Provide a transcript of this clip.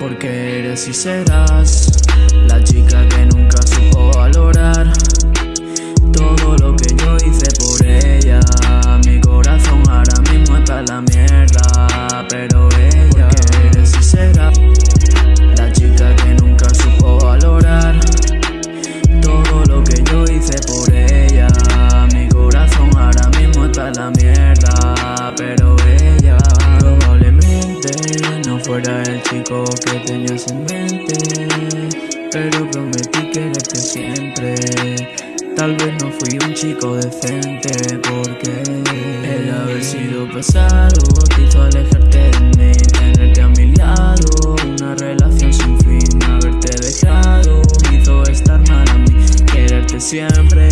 Porque eres y serás la chica que nunca supo valorar todo lo que yo hice por ella. Mi corazón ahora mismo está en la mierda, pero ella Porque eres y serás la chica que nunca supo valorar todo lo que yo hice por ella. Fuera el chico que tenías en mente, pero prometí quererte siempre. Tal vez no fui un chico decente porque el haber sido pasado te alejarte de mí, tenerte a mi lado, una relación sin fin, haberte dejado hizo estar mal a mí, quererte siempre